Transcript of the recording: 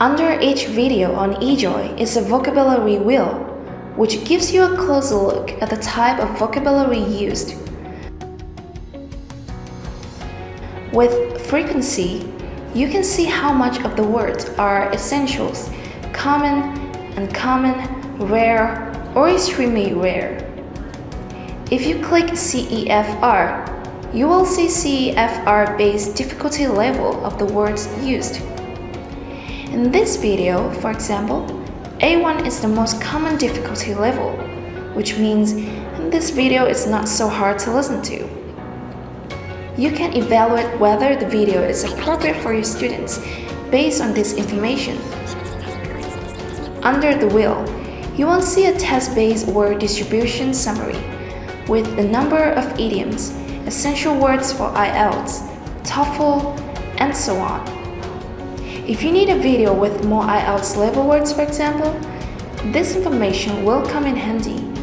Under each video on eJoy is a vocabulary wheel, which gives you a closer look at the type of vocabulary used. With frequency, you can see how much of the words are essentials, common, uncommon, rare, or extremely rare. If you click CEFR, you will see CEFR based difficulty level of the words used. In this video, for example, A1 is the most common difficulty level, which means this video is not so hard to listen to. You can evaluate whether the video is appropriate for your students based on this information. Under the wheel, you will see a test-based word distribution summary with the number of idioms, essential words for IELTS, TOEFL, and so on. If you need a video with more IELTS level words for example, this information will come in handy.